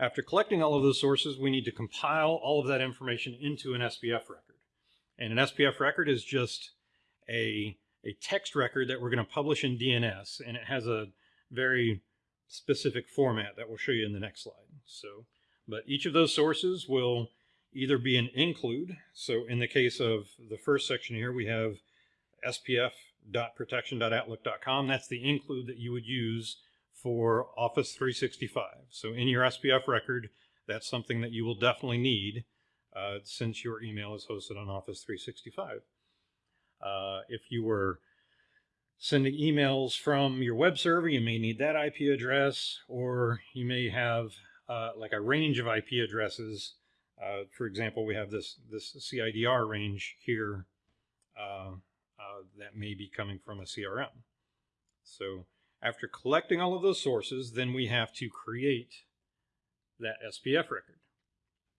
After collecting all of those sources, we need to compile all of that information into an SPF record. And an SPF record is just a, a text record that we're going to publish in DNS, and it has a very specific format that we'll show you in the next slide. So, but each of those sources will either be an include. So in the case of the first section here, we have spf.protection.outlook.com. That's the include that you would use for Office 365. So in your SPF record, that's something that you will definitely need uh, since your email is hosted on Office 365. Uh, if you were sending emails from your web server, you may need that IP address, or you may have uh, like a range of IP addresses. Uh, for example, we have this, this CIDR range here uh, uh, that may be coming from a CRM. So after collecting all of those sources, then we have to create that SPF record.